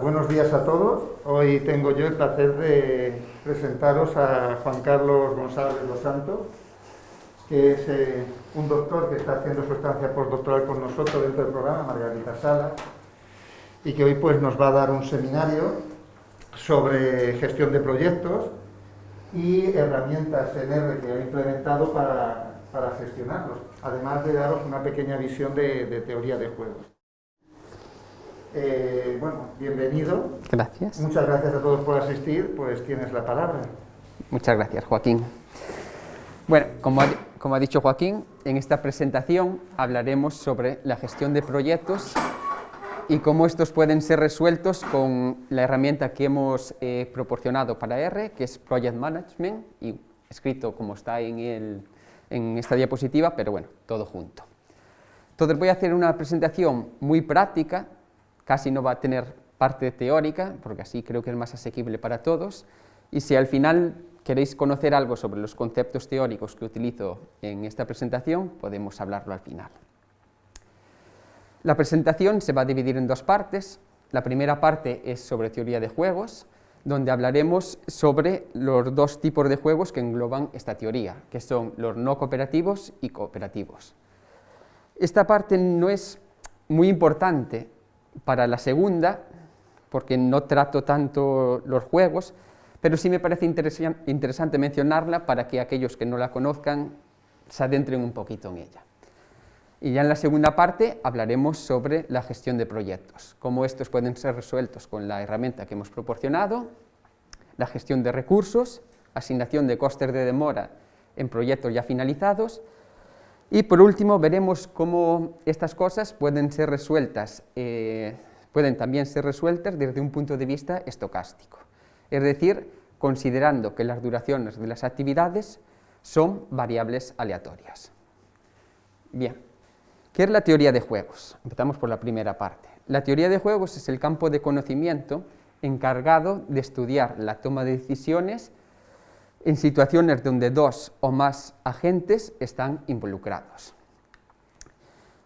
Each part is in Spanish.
Buenos días a todos. Hoy tengo yo el placer de presentaros a Juan Carlos González Los Santos, que es eh, un doctor que está haciendo su estancia postdoctoral con nosotros dentro del programa, Margarita Sala, y que hoy pues, nos va a dar un seminario sobre gestión de proyectos y herramientas en R que ha implementado para, gestionarlos, además de daros una pequeña visión de teoría de juegos. Eh, bueno, bienvenido. Gracias. Muchas gracias a todos por asistir, pues tienes la palabra. Muchas gracias, Joaquín. Bueno, como ha, como ha dicho Joaquín, en esta presentación hablaremos sobre la gestión de proyectos y cómo estos pueden ser resueltos con la herramienta que hemos eh, proporcionado para R, que es Project Management, y escrito como está en, el, en esta diapositiva, pero bueno, todo junto. Entonces voy a hacer una presentación muy práctica casi no va a tener parte teórica, porque así creo que es más asequible para todos, y si al final queréis conocer algo sobre los conceptos teóricos que utilizo en esta presentación, podemos hablarlo al final. La presentación se va a dividir en dos partes. La primera parte es sobre teoría de juegos, donde hablaremos sobre los dos tipos de juegos que engloban esta teoría, que son los no cooperativos y cooperativos. Esta parte no es muy importante para la segunda, porque no trato tanto los juegos, pero sí me parece interesante mencionarla para que aquellos que no la conozcan se adentren un poquito en ella. Y ya en la segunda parte hablaremos sobre la gestión de proyectos, cómo estos pueden ser resueltos con la herramienta que hemos proporcionado, la gestión de recursos, asignación de costes de demora en proyectos ya finalizados y por último veremos cómo estas cosas pueden ser resueltas, eh, pueden también ser resueltas desde un punto de vista estocástico, es decir, considerando que las duraciones de las actividades son variables aleatorias. Bien, ¿qué es la teoría de juegos? Empezamos por la primera parte. La teoría de juegos es el campo de conocimiento encargado de estudiar la toma de decisiones en situaciones donde dos o más agentes están involucrados.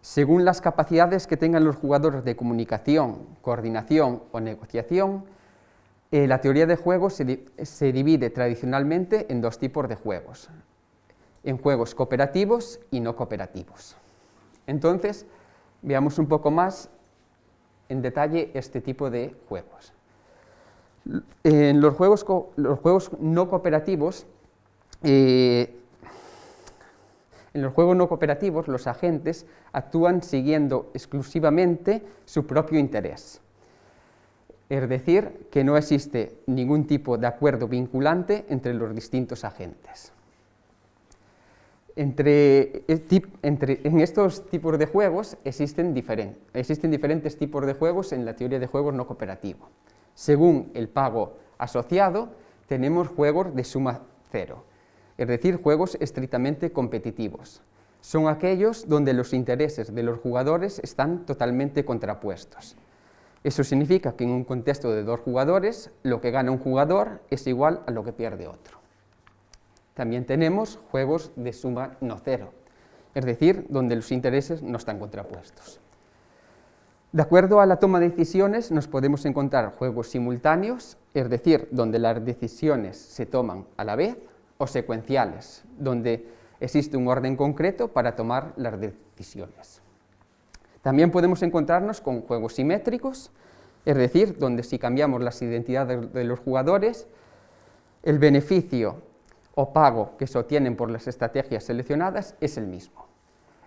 Según las capacidades que tengan los jugadores de comunicación, coordinación o negociación, eh, la teoría de juegos se, se divide tradicionalmente en dos tipos de juegos, en juegos cooperativos y no cooperativos. Entonces, veamos un poco más en detalle este tipo de juegos. En los juegos, no cooperativos, eh, en los juegos no cooperativos los agentes actúan siguiendo exclusivamente su propio interés. Es decir, que no existe ningún tipo de acuerdo vinculante entre los distintos agentes. Entre, en estos tipos de juegos existen, existen diferentes tipos de juegos en la teoría de juegos no cooperativo. Según el pago asociado, tenemos juegos de suma cero, es decir, juegos estrictamente competitivos. Son aquellos donde los intereses de los jugadores están totalmente contrapuestos. Eso significa que en un contexto de dos jugadores, lo que gana un jugador es igual a lo que pierde otro. También tenemos juegos de suma no cero, es decir, donde los intereses no están contrapuestos. De acuerdo a la toma de decisiones nos podemos encontrar juegos simultáneos, es decir, donde las decisiones se toman a la vez, o secuenciales, donde existe un orden concreto para tomar las decisiones. También podemos encontrarnos con juegos simétricos, es decir, donde si cambiamos las identidades de los jugadores, el beneficio o pago que se obtienen por las estrategias seleccionadas es el mismo.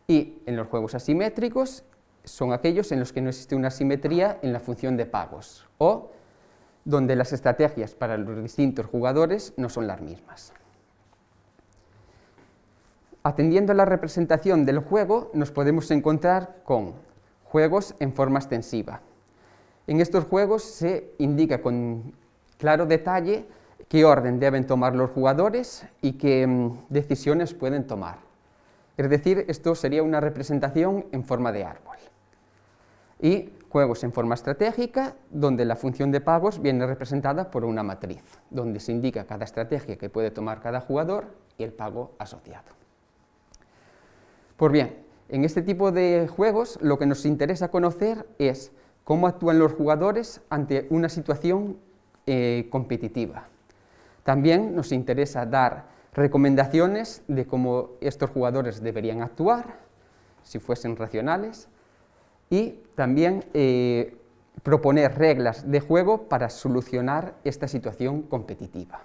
Y en los juegos asimétricos son aquellos en los que no existe una simetría en la función de pagos o donde las estrategias para los distintos jugadores no son las mismas. Atendiendo a la representación del juego, nos podemos encontrar con juegos en forma extensiva. En estos juegos se indica con claro detalle qué orden deben tomar los jugadores y qué mm, decisiones pueden tomar. Es decir, esto sería una representación en forma de árbol y juegos en forma estratégica, donde la función de pagos viene representada por una matriz, donde se indica cada estrategia que puede tomar cada jugador y el pago asociado. Pues bien, en este tipo de juegos lo que nos interesa conocer es cómo actúan los jugadores ante una situación eh, competitiva. También nos interesa dar recomendaciones de cómo estos jugadores deberían actuar, si fuesen racionales, y también eh, proponer reglas de juego para solucionar esta situación competitiva.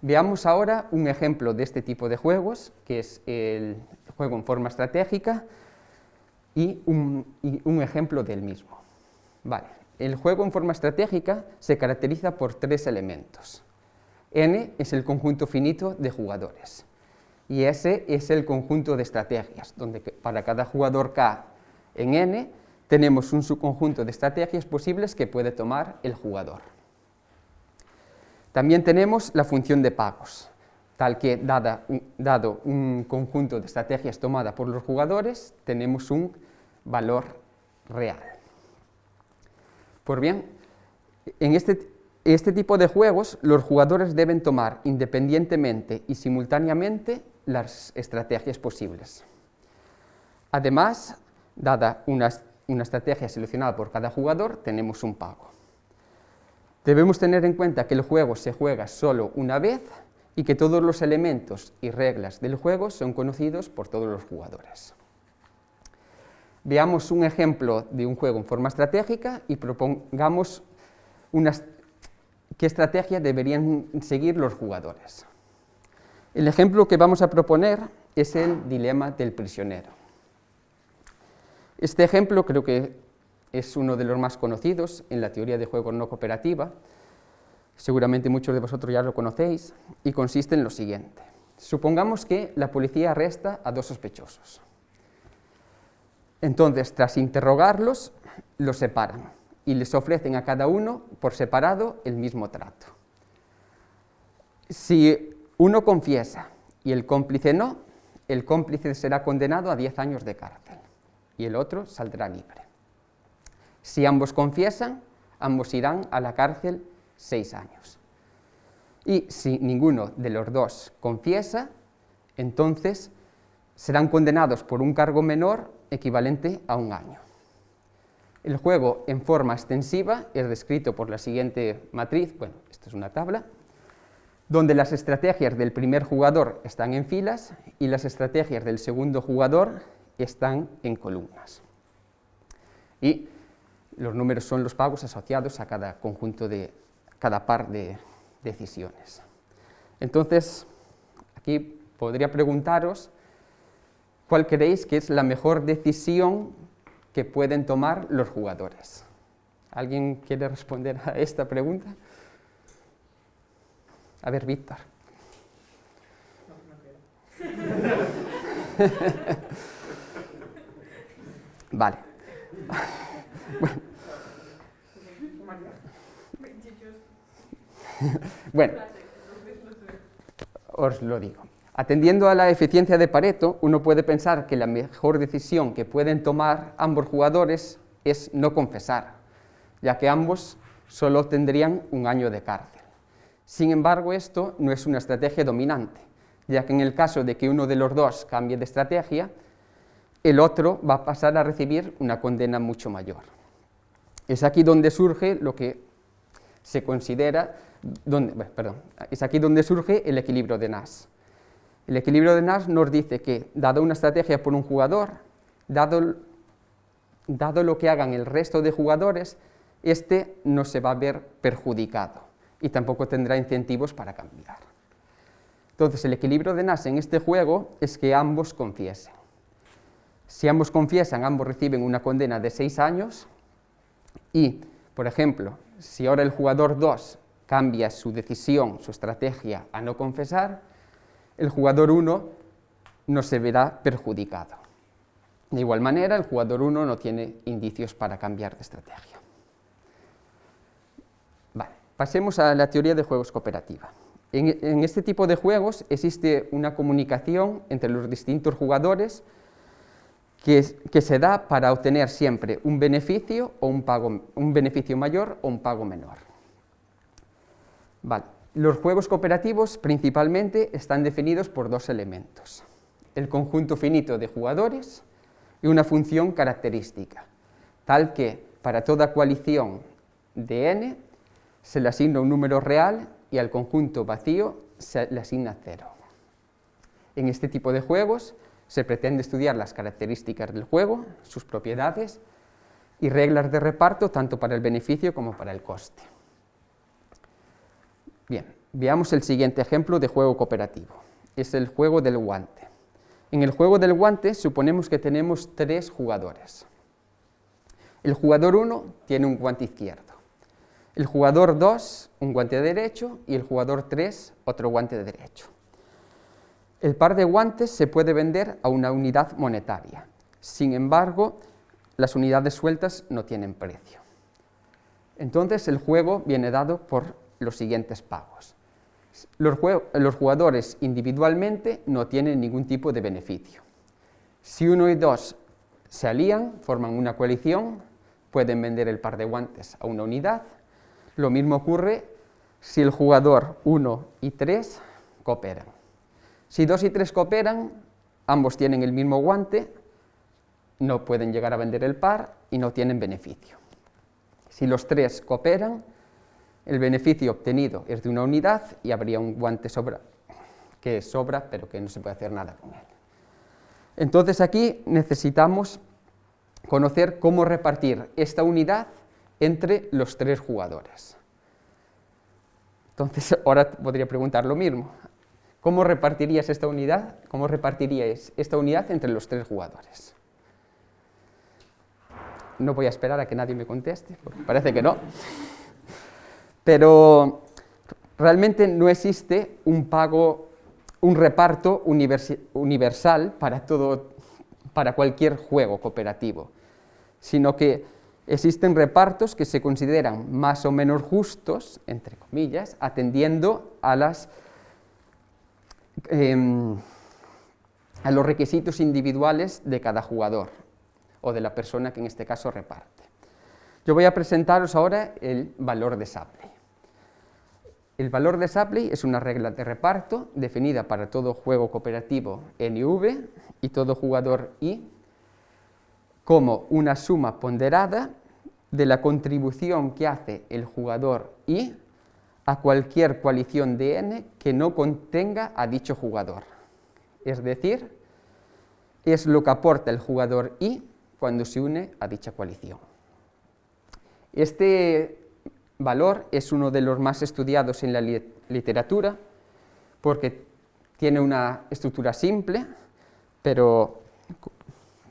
Veamos ahora un ejemplo de este tipo de juegos, que es el juego en forma estratégica, y un, ejemplo del mismo. Vale. El juego en forma estratégica se caracteriza por tres elementos. N es el conjunto finito de jugadores y S es el conjunto de estrategias, donde para cada jugador K en N tenemos un subconjunto de estrategias posibles que puede tomar el jugador. También tenemos la función de pagos, tal que dado un conjunto de estrategias tomada por los jugadores, tenemos un valor real. Pues bien, en este, este tipo de juegos los jugadores deben tomar independientemente y simultáneamente las estrategias posibles. Además, dada una, estrategia seleccionada por cada jugador, tenemos un pago. Debemos tener en cuenta que el juego se juega solo una vez y que todos los elementos y reglas del juego son conocidos por todos los jugadores. Veamos un ejemplo de un juego en forma estratégica y propongamos qué estrategia deberían seguir los jugadores. El ejemplo que vamos a proponer es el dilema del prisionero. Este ejemplo creo que es uno de los más conocidos en la teoría de juego no cooperativa, seguramente muchos de vosotros ya lo conocéis, y consiste en lo siguiente. Supongamos que la policía arresta a dos sospechosos. Entonces, tras interrogarlos, los separan y les ofrecen a cada uno por separado el mismo trato. Si uno confiesa y el cómplice no, el cómplice será condenado a 10 años de cárcel y el otro saldrá libre. Si ambos confiesan, ambos irán a la cárcel seis años. Y si ninguno de los dos confiesa, entonces serán condenados por un cargo menor equivalente a un año. El juego en forma extensiva es descrito por la siguiente matriz, bueno, esta es una tabla, donde las estrategias del primer jugador están en filas y las estrategias del segundo jugador están en columnas. Y los números son los pagos asociados a cada conjunto de, cada par de decisiones. Entonces, aquí podría preguntaros cuál creéis que es la mejor decisión que pueden tomar los jugadores. ¿Alguien quiere responder a esta pregunta? A ver, Víctor. vale. bueno, os lo digo. Atendiendo a la eficiencia de Pareto, uno puede pensar que la mejor decisión que pueden tomar ambos jugadores es no confesar, ya que ambos solo tendrían un año de cárcel. Sin embargo, esto no es una estrategia dominante, ya que en el caso de que uno de los dos cambie de estrategia, el otro va a pasar a recibir una condena mucho mayor. Es aquí donde surge lo que se considera, perdón, es aquí donde surge el equilibrio de Nash. El equilibrio de Nash nos dice que, dado una estrategia por un jugador, dado, dado lo que hagan el resto de jugadores, este no se va a ver perjudicado y tampoco tendrá incentivos para cambiar. Entonces, el equilibrio de Nash en este juego es que ambos confiesen. Si ambos confiesan, ambos reciben una condena de seis años y, por ejemplo, si ahora el jugador 2 cambia su decisión, su estrategia a no confesar, el jugador 1 no se verá perjudicado. De igual manera, el jugador 1 no tiene indicios para cambiar de estrategia. pasemos a la teoría de juegos cooperativa. En, este tipo de juegos existe una comunicación entre los distintos jugadores que, se da para obtener siempre un beneficio, o un, pago, un beneficio mayor o un pago menor. Vale. Los juegos cooperativos principalmente están definidos por dos elementos, el conjunto finito de jugadores y una función característica, tal que para toda coalición de n se le asigna un número real y al conjunto vacío se le asigna cero. En este tipo de juegos se pretende estudiar las características del juego, sus propiedades y reglas de reparto tanto para el beneficio como para el coste. Bien, veamos el siguiente ejemplo de juego cooperativo. Es el juego del guante. En el juego del guante suponemos que tenemos tres jugadores. El jugador 1 tiene un guante izquierdo, el jugador 2 un guante derecho y el jugador 3 otro guante derecho. El par de guantes se puede vender a una unidad monetaria, sin embargo, las unidades sueltas no tienen precio. Entonces el juego viene dado por los siguientes pagos. Los, jugadores individualmente no tienen ningún tipo de beneficio. Si uno y dos se alían, forman una coalición, pueden vender el par de guantes a una unidad. Lo mismo ocurre si el jugador 1 y 3 cooperan. Si 2 y 3 cooperan, ambos tienen el mismo guante, no pueden llegar a vender el par y no tienen beneficio. Si los tres cooperan, el beneficio obtenido es de una unidad y habría un guante sobra, que sobra pero que no se puede hacer nada con él. Entonces aquí necesitamos conocer cómo repartir esta unidad entre los tres jugadores. Entonces ahora podría preguntar lo mismo. ¿Cómo repartirías esta unidad? ¿Cómo repartiríais esta unidad entre los tres jugadores? No voy a esperar a que nadie me conteste, porque parece que no. Pero realmente no existe un pago, un reparto universal para, todo, para cualquier juego cooperativo, sino que existen repartos que se consideran más o menos justos, entre comillas, atendiendo a, las, em, a los requisitos individuales de cada jugador o de la persona que en este caso reparte. Yo voy a presentaros ahora el valor de Shapley. El valor de Shapley es una regla de reparto definida para todo juego cooperativo NV y todo jugador I como una suma ponderada de la contribución que hace el jugador I a cualquier coalición de N que no contenga a dicho jugador. Es decir, es lo que aporta el jugador I cuando se une a dicha coalición. Este valor es uno de los más estudiados en la literatura porque tiene una estructura simple, pero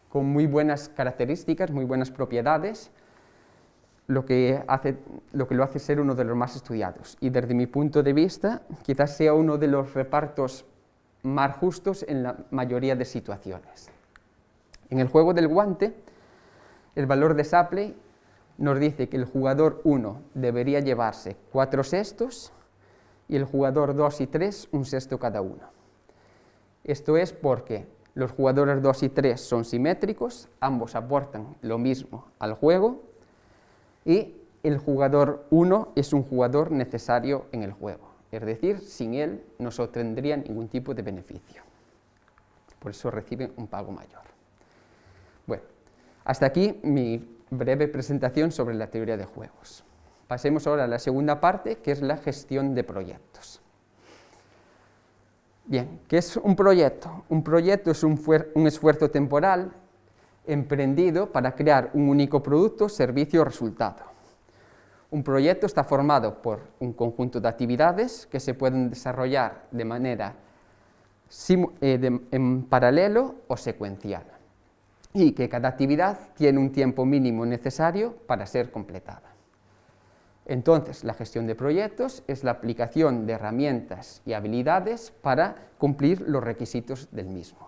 con muy buenas características, muy buenas propiedades, lo que, lo hace ser uno de los más estudiados. Y desde mi punto de vista, quizás sea uno de los repartos más justos en la mayoría de situaciones. En el juego del guante, el valor de Shapley nos dice que el jugador 1 debería llevarse 4 sextos y el jugador 2 y 3 un sexto cada uno. Esto es porque los jugadores 2 y 3 son simétricos, ambos aportan lo mismo al juego y el jugador 1 es un jugador necesario en el juego, es decir, sin él no se obtendría ningún tipo de beneficio. Por eso recibe un pago mayor. Bueno, hasta aquí mi breve presentación sobre la teoría de juegos. Pasemos ahora a la segunda parte, que es la gestión de proyectos. Bien, ¿qué es un proyecto? Un proyecto es un, un esfuerzo temporal emprendido para crear un único producto, servicio o resultado. Un proyecto está formado por un conjunto de actividades que se pueden desarrollar de manera eh, en paralelo o secuencial y que cada actividad tiene un tiempo mínimo necesario para ser completada. Entonces, la gestión de proyectos es la aplicación de herramientas y habilidades para cumplir los requisitos del mismo.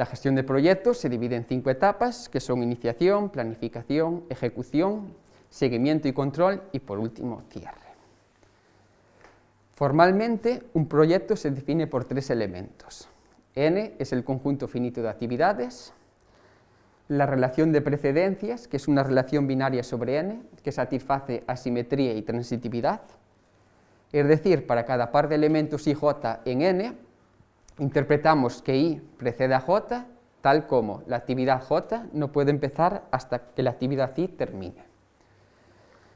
La gestión de proyectos se divide en cinco etapas, que son iniciación, planificación, ejecución, seguimiento y control y, por último, cierre. Formalmente, un proyecto se define por tres elementos. N es el conjunto finito de actividades, la relación de precedencias, que es una relación binaria sobre n, que satisface asimetría y transitividad, es decir, para cada par de elementos ij en n, interpretamos que i precede a j tal como la actividad J no puede empezar hasta que la actividad I termine.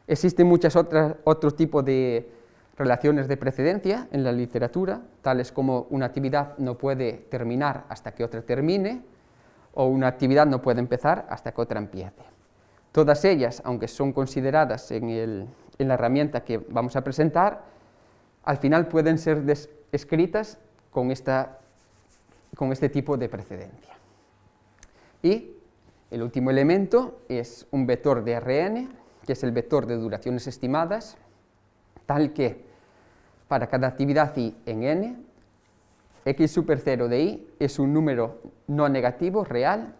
Existen muchos otros tipos de relaciones de precedencia en la literatura, tales como una actividad no puede terminar hasta que otra termine, o una actividad no puede empezar hasta que otra empiece. Todas ellas, aunque son consideradas en, la herramienta que vamos a presentar, al final pueden ser escritas con, con este tipo de precedencia. Y el último elemento es un vector de RN, que es el vector de duraciones estimadas, tal que para cada actividad i en n, x super 0 de i es un número no negativo real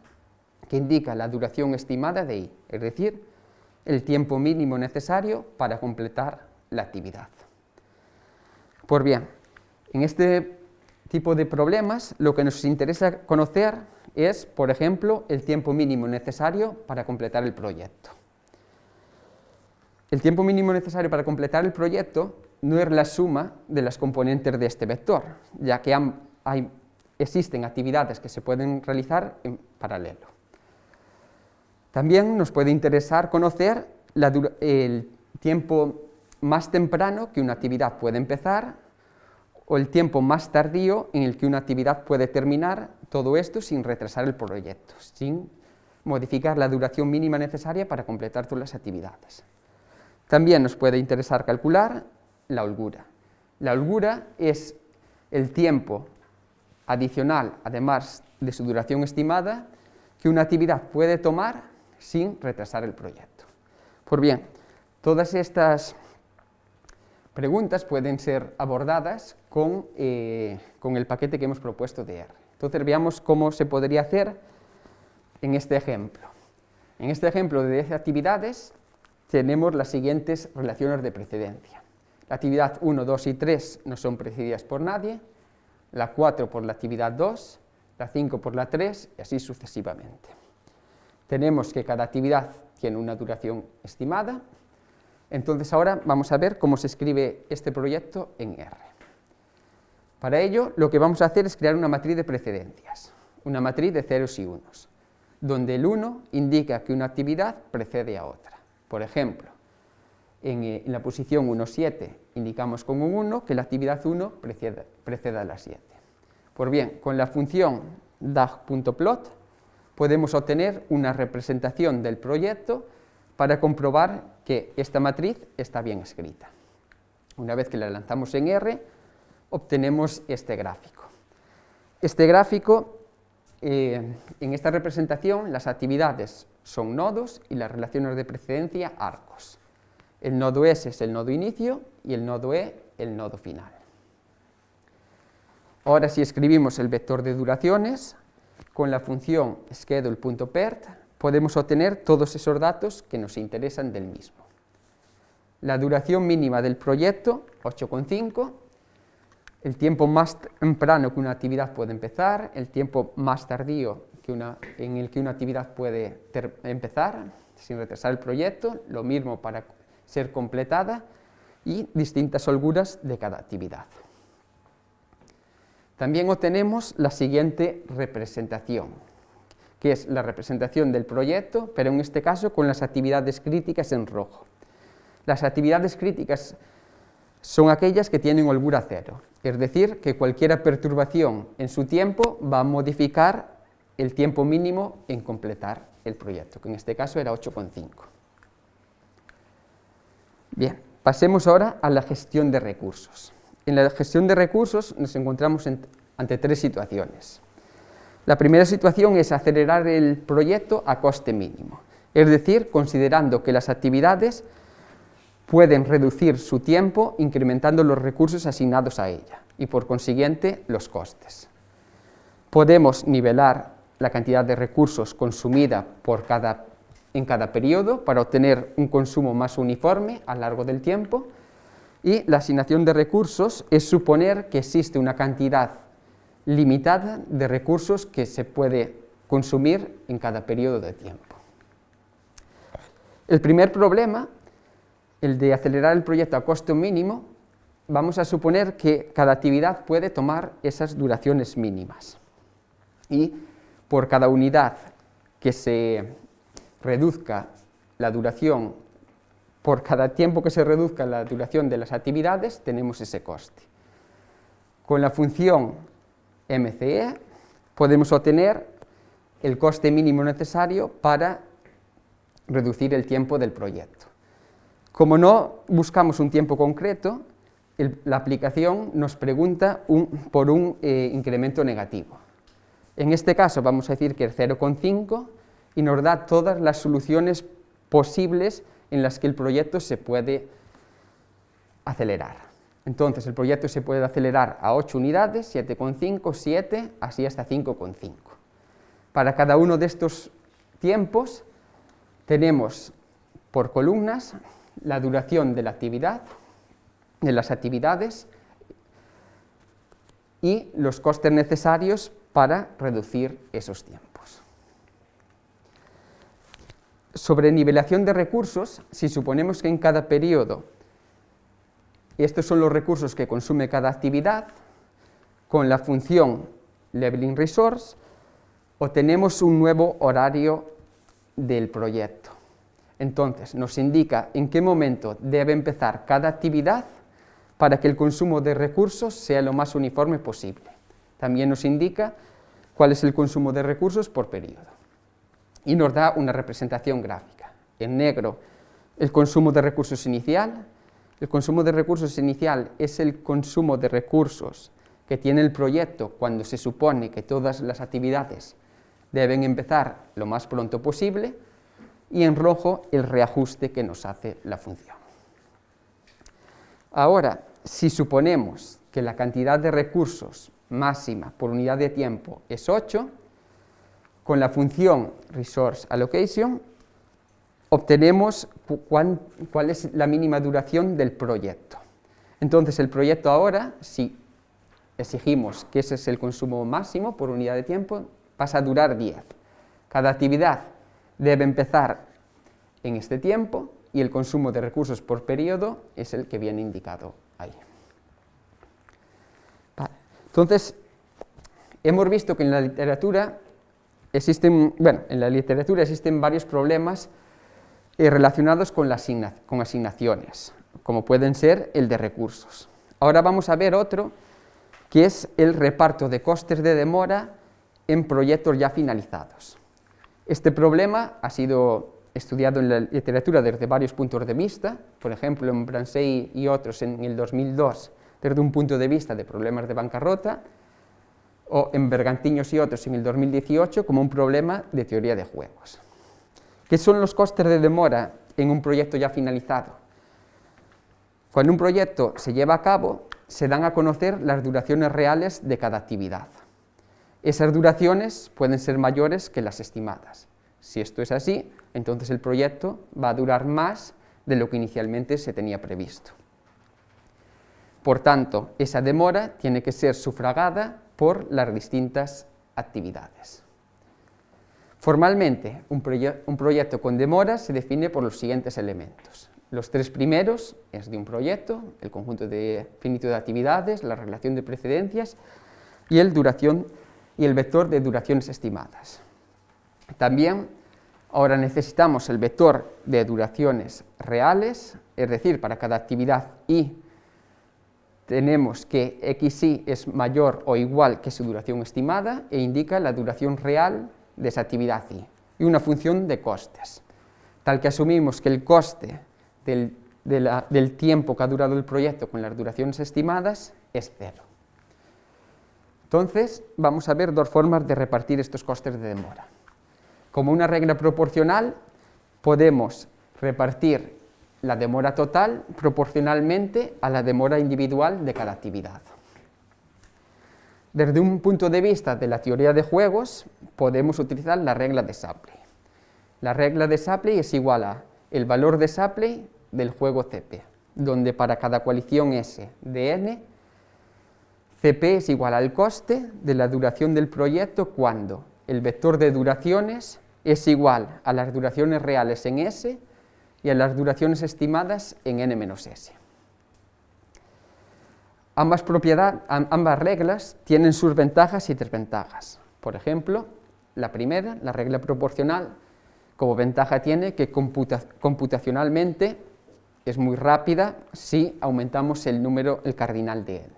que indica la duración estimada de i, es decir, el tiempo mínimo necesario para completar la actividad. Pues bien, en este tipo de problemas lo que nos interesa conocer es, por ejemplo, el tiempo mínimo necesario para completar el proyecto. El tiempo mínimo necesario para completar el proyecto no es la suma de las componentes de este vector, ya que existen actividades que se pueden realizar en paralelo. También nos puede interesar conocer el tiempo más temprano que una actividad puede empezar o el tiempo más tardío en el que una actividad puede terminar, todo esto sin retrasar el proyecto, sin modificar la duración mínima necesaria para completar todas las actividades. También nos puede interesar calcular la holgura. La holgura es el tiempo adicional, además de su duración estimada, que una actividad puede tomar sin retrasar el proyecto. Pues bien, todas estas preguntas pueden ser abordadas con, eh, con, el paquete que hemos propuesto de R. Entonces veamos cómo se podría hacer en este ejemplo. En este ejemplo de 10 actividades tenemos las siguientes relaciones de precedencia. La actividad 1, 2 y 3 no son precedidas por nadie, la 4 por la actividad 2, la 5 por la 3 y así sucesivamente. Tenemos que cada actividad tiene una duración estimada, entonces ahora vamos a ver cómo se escribe este proyecto en R. Para ello lo que vamos a hacer es crear una matriz de precedencias, una matriz de ceros y unos, donde el 1 indica que una actividad precede a otra. Por ejemplo, eh, en, la posición 1,7 indicamos con un 1 que la actividad 1 precede, a la 7. Pues bien, con la función dag.plot podemos obtener una representación del proyecto para comprobar que esta matriz está bien escrita. Una vez que la lanzamos en R, obtenemos este gráfico. Este gráfico, eh, en esta representación, las actividades son nodos y las relaciones de precedencia arcos. El nodo S es el nodo inicio y el nodo E el nodo final. Ahora si escribimos el vector de duraciones, con la función schedule.pert podemos obtener todos esos datos que nos interesan del mismo. La duración mínima del proyecto, 8,5, el tiempo más temprano que una actividad puede empezar, el tiempo más tardío en el que una actividad puede empezar sin retrasar el proyecto, lo mismo para ser completada y distintas holguras de cada actividad. También obtenemos la siguiente representación, que es la representación del proyecto, pero en este caso con las actividades críticas en rojo. Las actividades críticas son aquellas que tienen holgura cero, es decir, que cualquier perturbación en su tiempo va a modificar el tiempo mínimo en completar el proyecto, que en este caso era 8,5. Bien, pasemos ahora a la gestión de recursos. En la gestión de recursos nos encontramos ante tres situaciones. La primera situación es acelerar el proyecto a coste mínimo, es decir, considerando que las actividades pueden reducir su tiempo incrementando los recursos asignados a ella y por consiguiente los costes. Podemos nivelar la cantidad de recursos consumida por cada en cada periodo para obtener un consumo más uniforme a lo largo del tiempo y la asignación de recursos es suponer que existe una cantidad limitada de recursos que se puede consumir en cada periodo de tiempo. El primer problema, el de acelerar el proyecto a costo mínimo, vamos a suponer que cada actividad puede tomar esas duraciones mínimas y por cada unidad que se reduzca la duración, por cada tiempo que se reduzca la duración de las actividades, tenemos ese coste. Con la función MCE podemos obtener el coste mínimo necesario para reducir el tiempo del proyecto. Como no buscamos un tiempo concreto, la aplicación nos pregunta por un eh, incremento negativo. En este caso vamos a decir que es 0,5 y nos da todas las soluciones posibles en las que el proyecto se puede acelerar. Entonces el proyecto se puede acelerar a 8 unidades, 7,5, 7, así hasta 5,5. Para cada uno de estos tiempos tenemos por columnas la duración de la actividad, de las actividades y los costes necesarios para reducir esos tiempos. Sobre nivelación de recursos, si suponemos que en cada periodo estos son los recursos que consume cada actividad, con la función leveling resource obtenemos un nuevo horario del proyecto. Entonces, nos indica en qué momento debe empezar cada actividad para que el consumo de recursos sea lo más uniforme posible. También nos indica cuál es el consumo de recursos por periodo. Y nos da una representación gráfica. En negro, el consumo de recursos inicial. El consumo de recursos inicial es el consumo de recursos que tiene el proyecto cuando se supone que todas las actividades deben empezar lo más pronto posible y en rojo el reajuste que nos hace la función. Ahora, si suponemos que la cantidad de recursos máxima por unidad de tiempo es 8, con la función resource allocation obtenemos cuál, es la mínima duración del proyecto. Entonces el proyecto ahora, si exigimos que ese es el consumo máximo por unidad de tiempo, pasa a durar 10. Cada actividad debe empezar en este tiempo y el consumo de recursos por periodo es el que viene indicado ahí. Entonces, hemos visto que en la literatura existen, bueno, en la literatura existen varios problemas eh, relacionados con, con asignaciones, como pueden ser el de recursos. Ahora vamos a ver otro, que es el reparto de costes de demora en proyectos ya finalizados. Este problema ha sido estudiado en la literatura desde varios puntos de vista, por ejemplo en Bransey y otros en el 2002 desde un punto de vista de problemas de bancarrota, o en Bergantiños y otros en el 2018 como un problema de teoría de juegos. ¿Qué son los costes de demora en un proyecto ya finalizado? Cuando un proyecto se lleva a cabo, se dan a conocer las duraciones reales de cada actividad. Esas duraciones pueden ser mayores que las estimadas. Si esto es así, entonces el proyecto va a durar más de lo que inicialmente se tenía previsto. Por tanto, esa demora tiene que ser sufragada por las distintas actividades. Formalmente, un, proyecto con demora se define por los siguientes elementos. Los tres primeros es de un proyecto, el conjunto de finito de actividades, la relación de precedencias y el, vector de duraciones estimadas. También ahora necesitamos el vector de duraciones reales, es decir, para cada actividad y tenemos que xy es mayor o igual que su duración estimada e indica la duración real de esa actividad y, una función de costes, tal que asumimos que el coste del, del tiempo que ha durado el proyecto con las duraciones estimadas es cero. Entonces, vamos a ver dos formas de repartir estos costes de demora. Como una regla proporcional, podemos repartir la demora total proporcionalmente a la demora individual de cada actividad. Desde un punto de vista de la teoría de juegos, podemos utilizar la regla de Shapley. La regla de Shapley es igual a el valor de Shapley del juego CP, donde para cada coalición S de n, CP es igual al coste de la duración del proyecto cuando el vector de duraciones es igual a las duraciones reales en S y a las duraciones estimadas en n-s. Ambas, ambas reglas tienen sus ventajas y desventajas. Por ejemplo, La primera, la regla proporcional, como ventaja tiene que computacionalmente es muy rápida si aumentamos el número, el cardinal de n,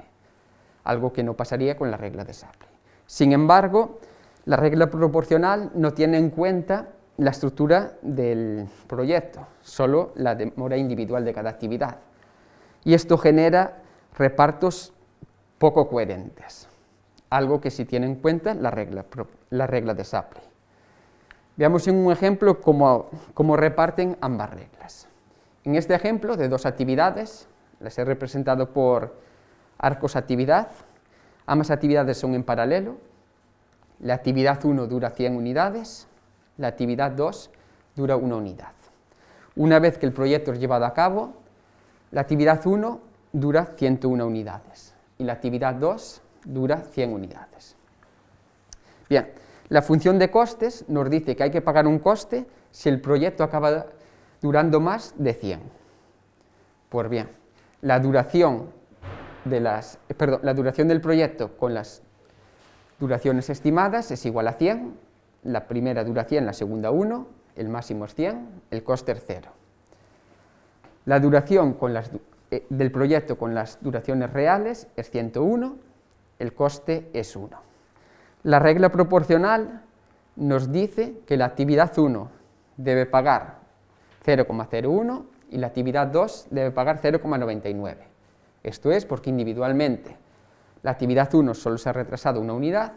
algo que no pasaría con la regla de Shapley. Sin embargo, la regla proporcional no tiene en cuenta la estructura del proyecto, solo la demora individual de cada actividad. Y esto genera repartos poco coherentes, algo que sí tiene en cuenta la regla, la regla de Shapley. Veamos en un ejemplo cómo, cómo reparten ambas reglas. En este ejemplo de dos actividades, las he representado por arcos actividad, ambas actividades son en paralelo, la actividad 1 dura 100 unidades, la actividad 2 dura una unidad. Una vez que el proyecto es llevado a cabo, la actividad 1 dura 101 unidades y la actividad 2 dura 100 unidades. Bien, la función de costes nos dice que hay que pagar un coste si el proyecto acaba durando más de 100. Pues bien, la duración, de las, perdón, la duración del proyecto con las duraciones estimadas es igual a 100, la primera dura 100, la segunda 1, el máximo es 100, el coste es 0. La duración con las, eh, del proyecto con las duraciones reales es 101, el coste es 1. La regla proporcional nos dice que la actividad 1 debe pagar 0,01 y la actividad 2 debe pagar 0,99. Esto es porque individualmente la actividad 1 solo se ha retrasado una unidad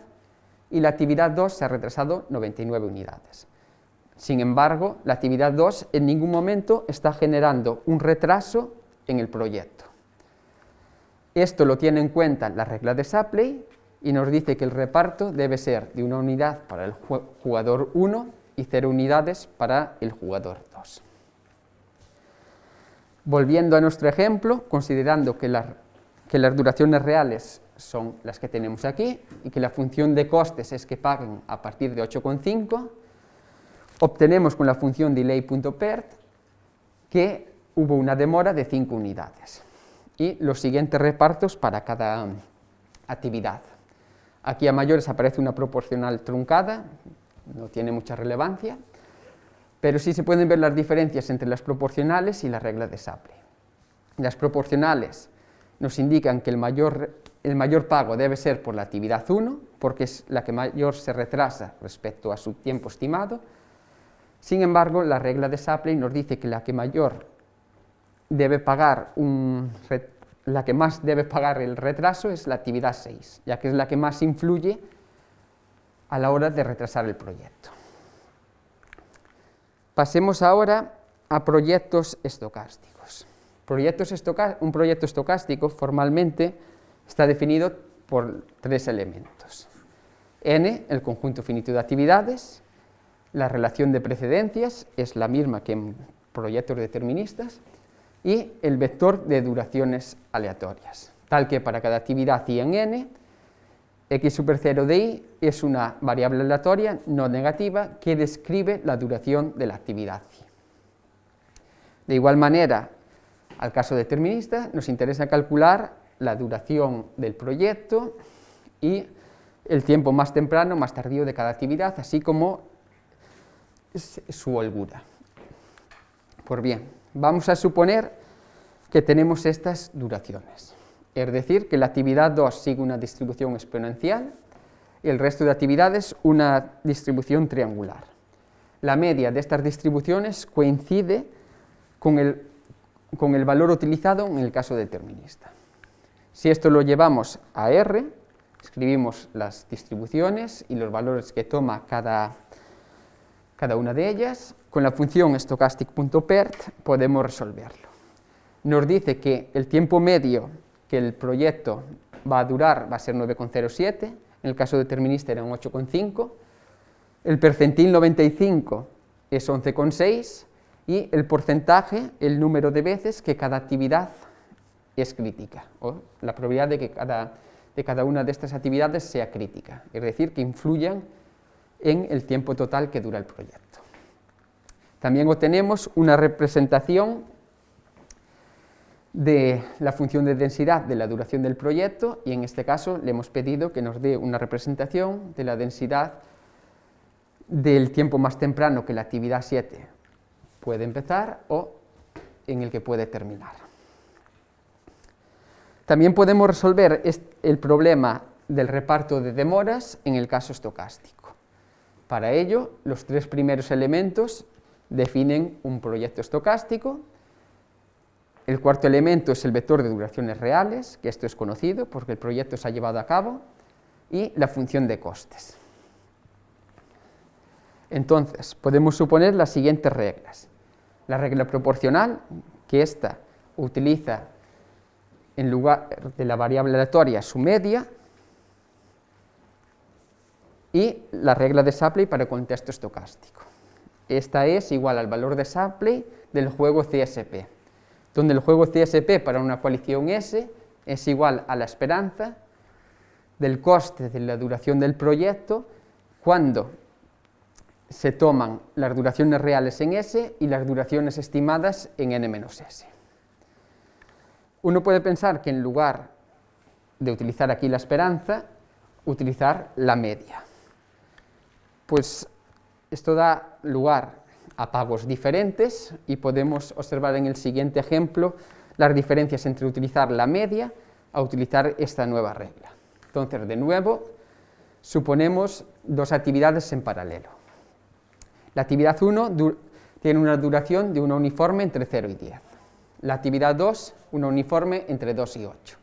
y la actividad 2 se ha retrasado 99 unidades. Sin embargo, la actividad 2 en ningún momento está generando un retraso en el proyecto. Esto lo tiene en cuenta la regla de Shapley y nos dice que el reparto debe ser de una unidad para el jugador 1 y 0 unidades para el jugador 2. Volviendo a nuestro ejemplo, considerando que, que las duraciones reales son las que tenemos aquí y que la función de costes es que paguen a partir de 8,5, obtenemos con la función delay.pert que hubo una demora de 5 unidades y los siguientes repartos para cada actividad. Aquí a mayores aparece una proporcional truncada, no tiene mucha relevancia, pero sí se pueden ver las diferencias entre las proporcionales y la regla de Shapley. Las proporcionales nos indican que el mayor, el mayor pago debe ser por la actividad 1, porque es la que mayor se retrasa respecto a su tiempo estimado. Sin embargo, la regla de Shapley nos dice que la que mayor debe pagar un, la que más debe pagar el retraso es la actividad 6, ya que es la que más influye a la hora de retrasar el proyecto. Pasemos ahora a proyectos estocásticos. un proyecto estocástico formalmente está definido por tres elementos. N, el conjunto finito de actividades, la relación de precedencias es la misma que en proyectos deterministas, y el vector de duraciones aleatorias, tal que para cada actividad i en n, x super 0 de i es una variable aleatoria no negativa que describe la duración de la actividad i. De igual manera, al caso determinista, nos interesa calcular la duración del proyecto y el tiempo más temprano, más tardío de cada actividad, así como su holgura. Pues bien, vamos a suponer que tenemos estas duraciones. Es decir, que la actividad 2 sigue una distribución exponencial y el resto de actividades una distribución triangular. La media de estas distribuciones coincide con el, con el valor utilizado en el caso determinista. Si esto lo llevamos a R, escribimos las distribuciones y los valores que toma cada, cada una de ellas, con la función stochastic.pert podemos resolverlo. Nos dice que el tiempo medio que el proyecto va a durar va a ser 9,07, en el caso determinista era un 8,5, el percentil 95 es 11,6 y el porcentaje, el número de veces que cada actividad es crítica, o la probabilidad de que cada, de cada una de estas actividades sea crítica, es decir, que influyan en el tiempo total que dura el proyecto. También obtenemos una representación de la función de densidad de la duración del proyecto y en este caso le hemos pedido que nos dé una representación de la densidad del tiempo más temprano que la actividad 7 puede empezar o en el que puede terminar. También podemos resolver el problema del reparto de demoras en el caso estocástico. Para ello, los tres primeros elementos definen un proyecto estocástico. El cuarto elemento es el vector de duraciones reales, que esto es conocido porque el proyecto se ha llevado a cabo, y la función de costes. Entonces, podemos suponer las siguientes reglas. La regla proporcional, que ésta utiliza en lugar de la variable aleatoria su media, y la regla de Shapley para el contexto estocástico. Esta es igual al valor de Shapley del juego CSP, donde el juego CSP para una coalición S es igual a la esperanza del coste de la duración del proyecto cuando se toman las duraciones reales en S y las duraciones estimadas en n-s. Uno puede pensar que en lugar de utilizar aquí la esperanza, utilizar la media. Pues esto da lugar a pagos diferentes y podemos observar en el siguiente ejemplo las diferencias entre utilizar la media a utilizar esta nueva regla. Entonces, de nuevo, suponemos dos actividades en paralelo. La actividad 1 tiene una duración de una uniforme entre 0 y 10. La actividad 2, una uniforme entre 2 y 8.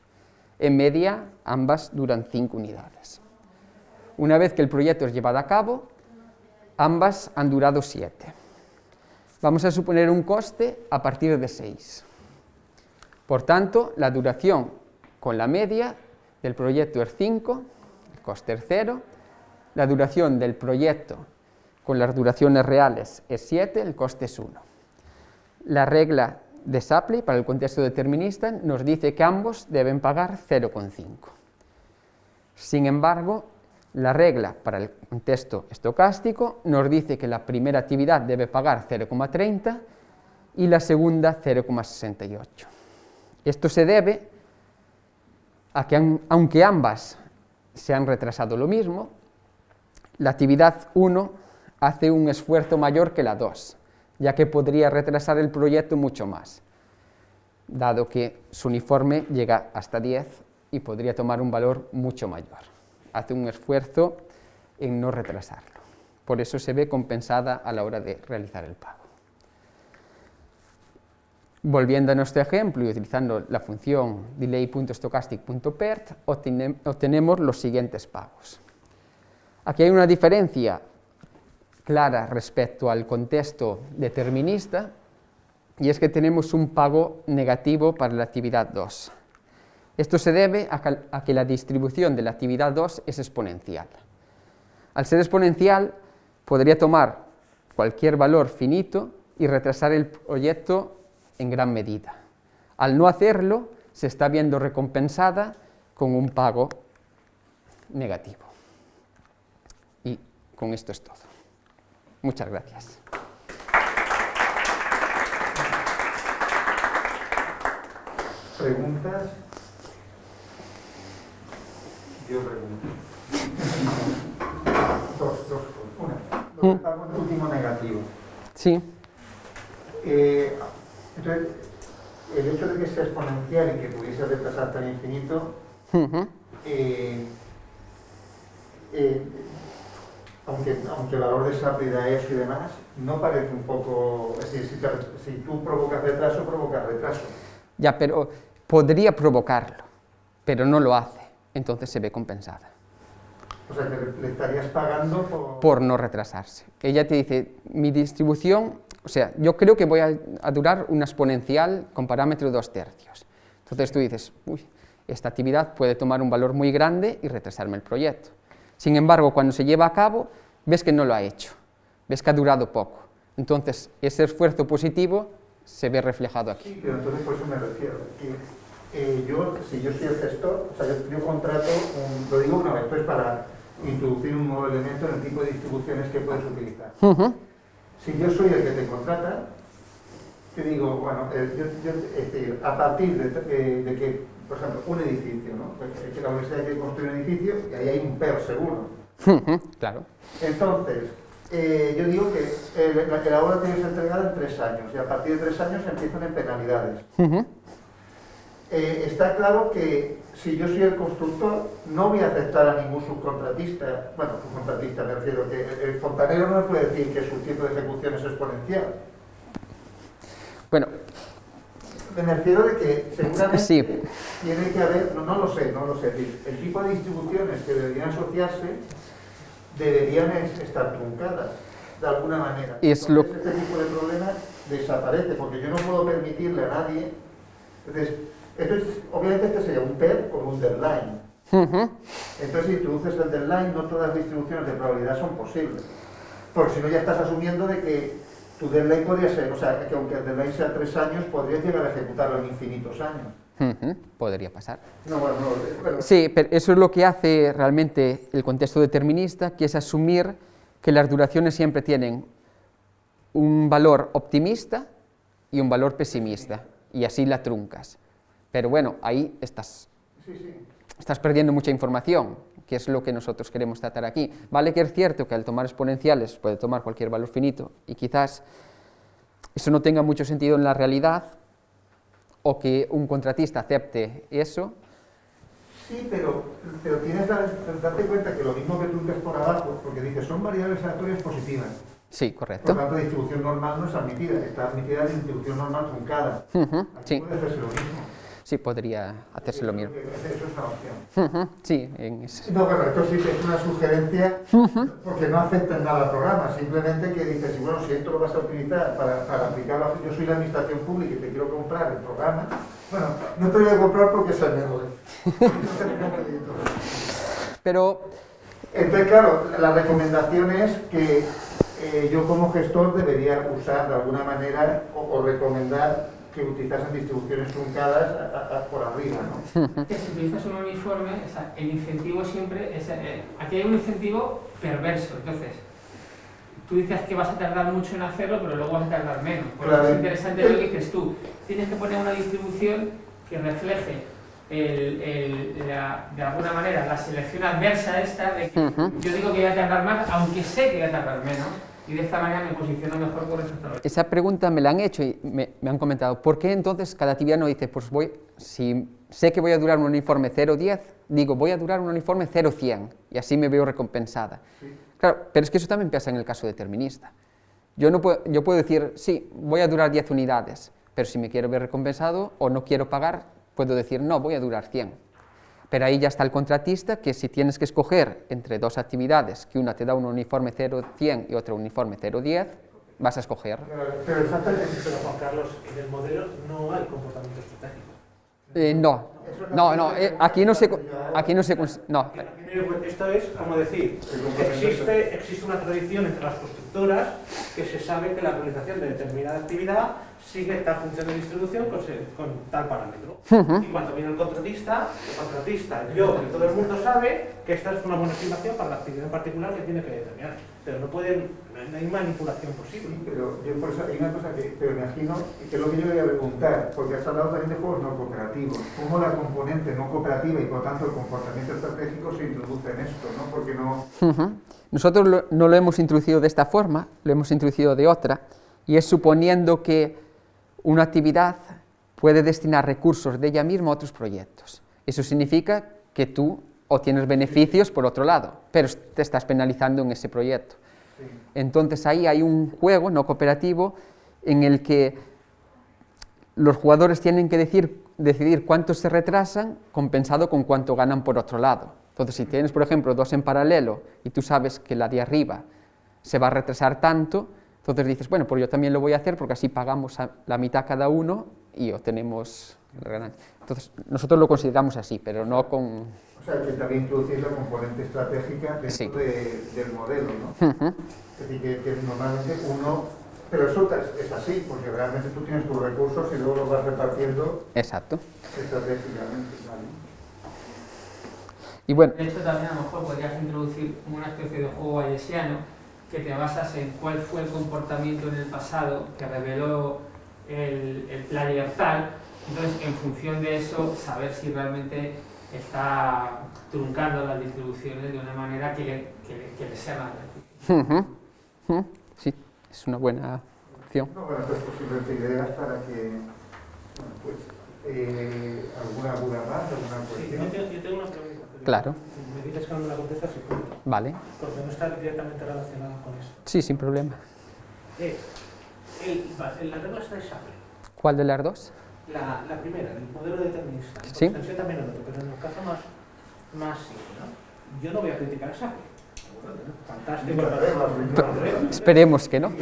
En media, ambas duran 5 unidades. Una vez que el proyecto es llevado a cabo, ambas han durado 7. Vamos a suponer un coste a partir de 6. Por tanto, la duración con la media del proyecto es 5, el coste es 0, la duración del proyecto con las duraciones reales es 7, el coste es 1. La regla de Shapley para el contexto determinista nos dice que ambos deben pagar 0,5. Sin embargo, la regla para el contexto estocástico nos dice que la primera actividad debe pagar 0,30 y la segunda 0,68. Esto se debe a que aunque ambas se han retrasado lo mismo, la actividad 1 hace un esfuerzo mayor que la 2, ya que podría retrasar el proyecto mucho más, dado que su uniforme llega hasta 10 y podría tomar un valor mucho mayor. Hace un esfuerzo en no retrasarlo. Por eso se ve compensada a la hora de realizar el pago. Volviendo a nuestro ejemplo y utilizando la función delay.stochastic.pert, obtenemos los siguientes pagos. Aquí hay una diferencia clara respecto al contexto determinista y es que tenemos un pago negativo para la actividad 2. Esto se debe a que la distribución de la actividad 2 es exponencial. Al ser exponencial, podría tomar cualquier valor finito y retrasar el proyecto en gran medida. Al no hacerlo, se está viendo recompensada con un pago negativo. Y con esto es todo. Muchas gracias. ¿Preguntas? Yo pregunto. Dos, dos, una. Mm. el último negativo. Sí. Eh, entonces, el hecho de que sea exponencial y que pudiese retrasar tan infinito, eh, eh, aunque, aunque el valor de esa da eso y demás, no parece un poco... Es decir, si, tú provocas retraso, provocas retraso. Ya, pero podría provocarlo, pero no lo hace, entonces se ve compensada. O sea, que le estarías pagando por... Por no retrasarse. Ella te dice, mi distribución, o sea, yo creo que voy a, a durar una exponencial con parámetro de dos tercios. Entonces tú dices, uy, esta actividad puede tomar un valor muy grande y retrasarme el proyecto. Sin embargo, cuando se lleva a cabo, ves que no lo ha hecho, ves que ha durado poco. Entonces, ese esfuerzo positivo se ve reflejado aquí. Sí, pero entonces por eso me refiero. Que, eh, yo, si yo soy el gestor, o sea, yo, contrato, lo digo una vez, esto es para introducir un nuevo elemento en el tipo de distribuciones que puedes utilizar. Si yo soy el que te contrata, te digo, bueno, eh, a partir de que por ejemplo, un edificio, ¿no? Es que la universidad quiere construir un edificio y ahí hay un PER seguro. claro. Entonces, eh, yo digo que la, que la obra tiene que ser entregada en tres años y a partir de tres años empiezan en penalidades. Eh, está claro que si yo soy el constructor, no voy a aceptar a ningún subcontratista, bueno, subcontratista me refiero, que el fontanero no me puede decir que su tiempo de ejecución es exponencial. Bueno, me refiero de que seguramente tiene que haber, no, no, lo sé, no lo sé, el tipo de distribuciones que deberían asociarse deberían estar truncadas de alguna manera. Es lo... Este tipo de problema desaparece, porque yo no puedo permitirle a nadie... Entonces, obviamente este sería un PER con un deadline. Entonces, si introduces el deadline, no todas las distribuciones de probabilidad son posibles. Porque si no, ya estás asumiendo de que tu deadline podría ser, o sea, que aunque el deadline sea tres años, podrías llegar a ejecutarlo en infinitos años. Podría pasar. No, bueno, no, Sí, pero eso es lo que hace realmente el contexto determinista, que es asumir que las duraciones siempre tienen un valor optimista y un valor pesimista, y así la truncas. Pero bueno, ahí estás, estás perdiendo mucha información, que es lo que nosotros queremos tratar aquí. Vale que es cierto que al tomar exponenciales puede tomar cualquier valor finito, y quizás eso no tenga mucho sentido en la realidad, o que un contratista acepte eso. Sí, pero, pero tienes que darte cuenta que lo mismo que tú ves por abajo, porque dices, son variables aleatorias positivas. Sí, correcto. Por tanto, la distribución normal no es admitida, está admitida la distribución normal truncada. sí. puede hacerse lo mismo. Sí, podría hacerse lo mismo. Eso es una opción. Sí, en ese... No, bueno, esto sí que es una sugerencia, porque no afecta en nada al programa, simplemente que dices, bueno, si esto lo vas a utilizar para, para aplicarlo, yo soy la administración pública y te quiero comprar el programa, bueno, no te voy a comprar porque es el mejor. Pero... Entonces, claro, la recomendación es que eh, yo como gestor debería usar de alguna manera o recomendar que utilizasen distribuciones truncadas por arriba, ¿no? Que si utilizas un uniforme, el incentivo siempre es... Eh, aquí hay un incentivo perverso, entonces tú dices que vas a tardar mucho en hacerlo, pero luego vas a tardar menos. Por eso es interesante lo que dices tú. Tienes que poner una distribución que refleje de alguna manera la selección adversa esta de que yo digo que voy a tardar más, aunque sé que voy a tardar menos y de esta manera me posiciono mejor con respecto a Esa pregunta me la han hecho y me, han comentado, ¿por qué entonces cada actividad no dice, pues voy, si sé que voy a durar un uniforme 0,10, digo, voy a durar un uniforme 0,100 y así me veo recompensada? Claro, pero es que eso también pasa en el caso determinista. Yo, no puedo, yo puedo decir, sí, voy a durar 10 unidades, pero si me quiero ver recompensado o no quiero pagar, puedo decir, no, voy a durar 100. Pero ahí ya está el contratista, que si tienes que escoger entre dos actividades, que una te da un uniforme 0,100 y otra un uniforme 0,10, vas a escoger. Pero exactamente, pero Juan Carlos, en el modelo no hay comportamiento estratégico. Eh, no, no, no, eh, aquí no se, aquí no se, no. Esto es como decir, existe, existe una tradición entre las constructoras que se sabe que la realización de determinada actividad sigue tal función de distribución con, tal parámetro. Y cuando viene el contratista, el contratista, yo y todo el mundo sabe que esta es una buena estimación para la actividad en particular que tiene que determinar. Pero no pueden, no hay manipulación posible. Sí, pero yo por eso hay una cosa que me imagino, que es lo que yo voy a preguntar, porque has hablado también de juegos no cooperativos. ¿Cómo la componente no cooperativa y por tanto el comportamiento estratégico se introduce en esto? ¿no? Porque no... Nosotros no lo hemos introducido de esta forma, lo hemos introducido de otra, y es suponiendo que una actividad puede destinar recursos de ella misma a otros proyectos. Eso significa que tú obtienes beneficios por otro lado, pero te estás penalizando en ese proyecto. Entonces ahí hay un juego no cooperativo en el que los jugadores tienen que decir, decidir cuánto se retrasan compensado con cuánto ganan por otro lado. Entonces si tienes, por ejemplo, dos en paralelo y tú sabes que la de arriba se va a retrasar tanto, entonces dices, bueno, pues yo también lo voy a hacer porque así pagamos la mitad cada uno y obtenemos la ganancia. Entonces, nosotros lo consideramos así, pero no con... O sea, que también introducir la componente estratégica dentro del modelo, ¿no? Es decir, que, normalmente uno... Pero eso es así, porque realmente tú tienes tus recursos y luego los vas repartiendo Exacto. estratégicamente. ¿vale? Y bueno... De hecho, también a lo mejor podrías introducir una especie de juego bayesiano que te basas en cuál fue el comportamiento en el pasado que reveló el, el player tal, entonces en función de eso saber si realmente está truncando las distribuciones de una manera que le, que, que le sea más ¿Mm? Sí, es una buena opción. No, bueno, pues posiblemente ideas para que, bueno, pues, eh, alguna duda más, alguna Sí, cuestión. yo tengo, yo tengo una pregunta. pero Claro. Me dices que no me la contestas punto, Vale, porque no está directamente relacionada con esto. sí, sin problema. Eh, el, la regla está de Shapley. ¿Cuál de las dos? La, la primera, el modelo determinista. Sí. extensión también el otro, pero en el caso más, más simple, ¿no? Yo no voy a criticar a Shapley. Fantástico. Esperemos que no.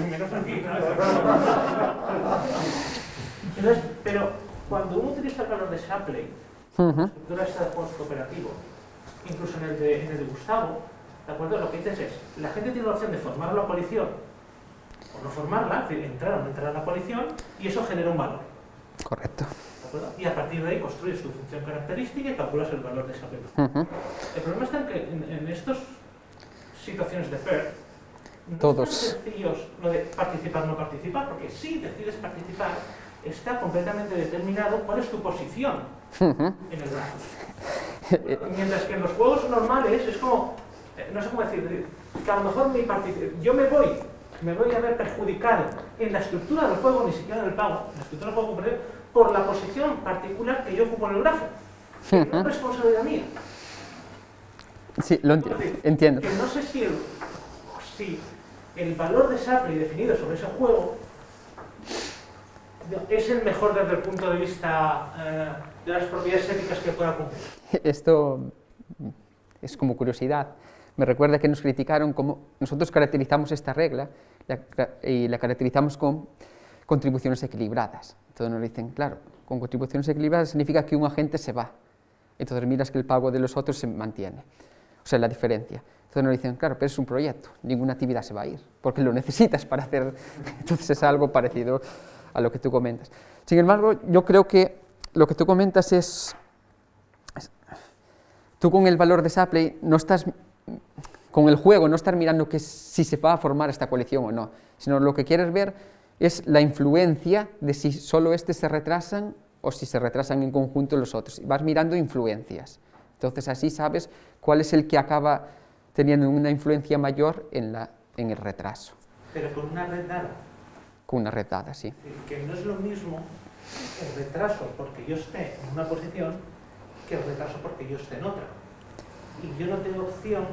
Pero cuando uno utiliza el valor de Shapley, Ujú, la estructura de juegos incluso en el de, en el de Gustavo, ¿de acuerdo? Lo que dices es, la gente tiene la opción de formar la coalición o no formarla, es decir, entrar o no entrar a la coalición, y eso genera un valor. Correcto. ¿de acuerdo? Y a partir de ahí construyes tu función característica y calculas el valor de esa El problema está en que en, en estas situaciones de PER, no Todos. lo de participar o no participar, porque si decides participar, está completamente determinado cuál es tu posición en el brazo. Mientras que en los juegos normales es como, eh, no sé cómo decir, que a lo mejor mi yo me voy, me voy a ver perjudicado en la estructura del juego, ni siquiera en el pago, en la estructura del juego por la posición particular que yo ocupo en el grafo. Que no es responsabilidad mía. Sí, lo enti- entiendo. Que no sé si el, si el valor de Shapley definido sobre ese juego es el mejor desde el punto de vista eh, de las propiedades éticas que pueda cumplir. Esto es como curiosidad. Me recuerda que nos criticaron como nosotros caracterizamos esta regla la y la caracterizamos con contribuciones equilibradas. Entonces nos dicen, claro, con contribuciones equilibradas significa que un agente se va. Entonces miras que el pago de los otros se mantiene. O sea, la diferencia. Entonces nos dicen, claro, pero es un proyecto, ninguna actividad se va a ir, porque lo necesitas para hacer. Entonces es algo parecido a lo que tú comentas. Sin embargo, yo creo que lo que tú comentas es tú con el valor de Shapley no estás, con el juego no estás mirando que si se va a formar esta coalición o no, sino lo que quieres ver es la influencia de si solo estos se retrasan o si se retrasan en conjunto los otros. Vas mirando influencias. Entonces así sabes cuál es el que acaba teniendo una influencia mayor en, la, en el retraso, Pero con una red dada. con una red dada, sí. que no es lo mismo el retraso porque yo esté en una posición que el retraso porque yo esté en otra. Y yo no tengo opción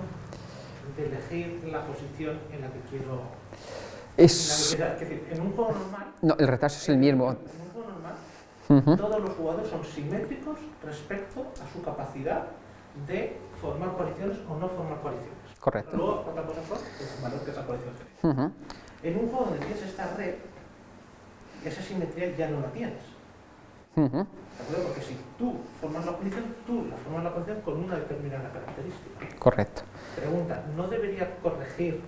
de elegir la posición en la que quiero... En, la que Es, es decir, en un juego normal... no, el retraso es el mismo. En todos los jugadores son simétricos respecto a su capacidad de formar coaliciones o no formar coaliciones. Correcto. Luego, otra cosa son el valor que esa coalición tiene. En un juego donde tienes esta red, esa simetría ya no la tienes. ujú. ¿De acuerdo? Porque si tú formas la coalición, tú la formas la coalición con una determinada característica. Correcto. Pregunta, ¿no debería corregir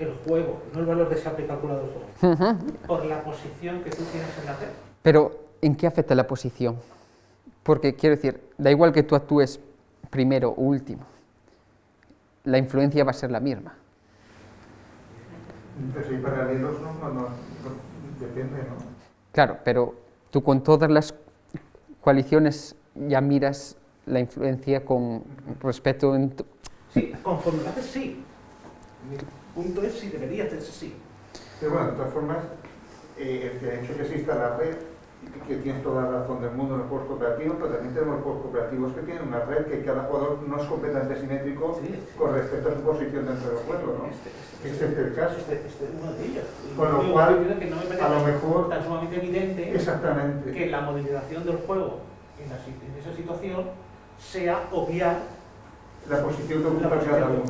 el juego, no el valor de Shapley calculado del juego, por la posición que tú tienes en la red? Pero, ¿en qué afecta la posición? Porque, quiero decir, da igual que tú actúes primero o último, la influencia va a ser la misma. Pero si paralelos, no, no, no, no, depende, ¿no? Claro, pero tú con todas las coaliciones ya miras la influencia con respecto en tu- Sí, conforme lo haces, sí. Punto es si debería hacerse así. Pero bueno, de todas formas, eh, el hecho que exista la red, que tienes toda la razón del mundo en los juegos cooperativos, pero también tenemos juegos cooperativos que tienen una red que cada jugador no es completamente simétrico Sí, sí. con respecto a su posición dentro del juego, ¿no? Este, este, Ese es el caso. Este, este es uno de ellos. Con lo cual, que no me parece a lo mejor- tan sumamente evidente Exactamente. que la modelización del juego en, la en esa situación sea obviar La posición que ocupa cada uno.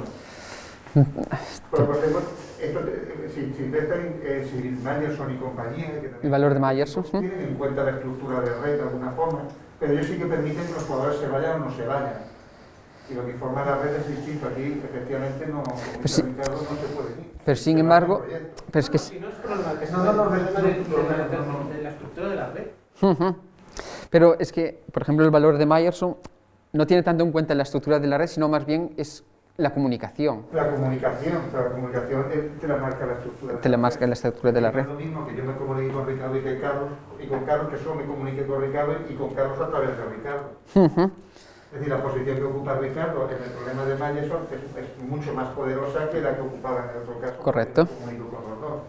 Pero, por ejemplo, esto, te- si, si, eh, si Meyerson y compañía, que también- El valor de Meyerson, ¿sí? tienen en cuenta la estructura de red de alguna forma, pero ellos sí que permiten que los jugadores se vayan o no se vayan. Y lo que informa la red es distinto. Aquí, efectivamente, no, como Pues. Ricardo, no se puede ir. Pero sin Se embargo, pero es que... Si no es problema que No, no, no, es problema de, de no, no, la- no, no. de la estructura de la red. Pero es que, por ejemplo, el valor de Meyerson no tiene tanto en cuenta la estructura de la red, sino más bien es la comunicación. La comunicación, pero la comunicación te, la marca la estructura. Te la marca la estructura de la red. Es lo mismo que yo me comunique con Ricardo y que Carlos, y con Carlos que solo me comunique con Ricardo y con Carlos a través de Ricardo. Ujú. Es decir, la posición que ocupa Ricardo en el problema de Mayeson es, es mucho más poderosa que la que ocupaba en el otro caso. Correcto. con los dos.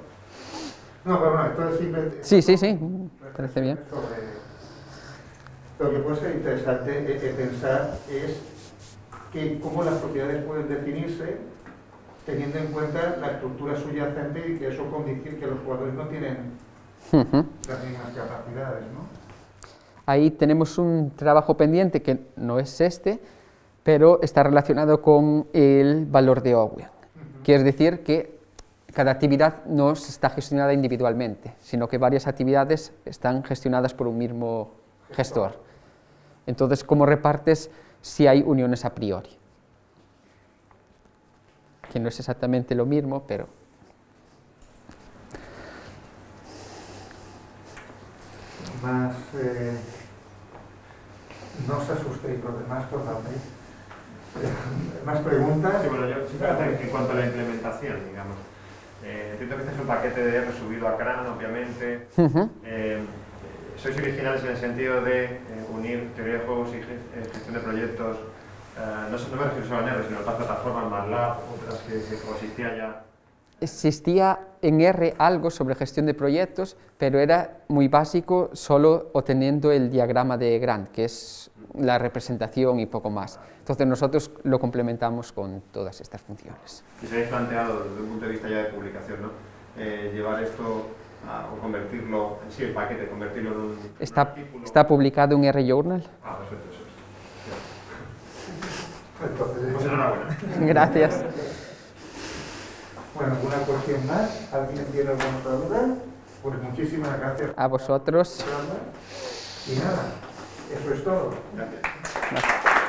No, pero bueno, esto es simplemente... Sí, sí, sí, parece bien. Sobre- Lo que puede ser interesante eh, eh, pensar es que cómo las propiedades pueden definirse teniendo en cuenta la estructura subyacente y que eso condiciona que los jugadores no tienen las mismas capacidades, ¿no? Ahí tenemos un trabajo pendiente que no es este, pero está relacionado con el valor de Owen. Quiere decir que cada actividad no está gestionada individualmente, sino que varias actividades están gestionadas por un mismo gestor. Entonces, ¿cómo repartes si hay uniones a priori? Que no es exactamente lo mismo, pero Más, eh, no os asustéis, los demás totalmente. Eh, ¿Más preguntas? Sí, bueno, yo en cuanto a la implementación, digamos. Eh, entiendo que este es un paquete de R subido a CRAN, obviamente. Eh, sois originales en el sentido de eh, unir teoría de juegos y eh, gestión de proyectos. eh, no, no me refiero solo a R, sino a otras plataformas, MATLAB, otras que, que existía ya. Existía en R algo sobre gestión de proyectos, pero era muy básico, solo obteniendo el diagrama de Grant, que es la representación y poco más. Entonces nosotros lo complementamos con todas estas funciones. Y se habéis planteado desde un punto de vista ya de publicación, ¿no? Eh, llevar esto a- o convertirlo, en sí, el paquete, convertirlo en un, Está, artículo. está publicado en R Journal. Ah, perfecto, eso es. Entonces, Pues enhorabuena. Gracias. Bueno, ¿alguna cuestión más? ¿Alguien tiene alguna otra duda? Pues muchísimas gracias. A vosotros. Y nada, eso es todo. Gracias. Gracias.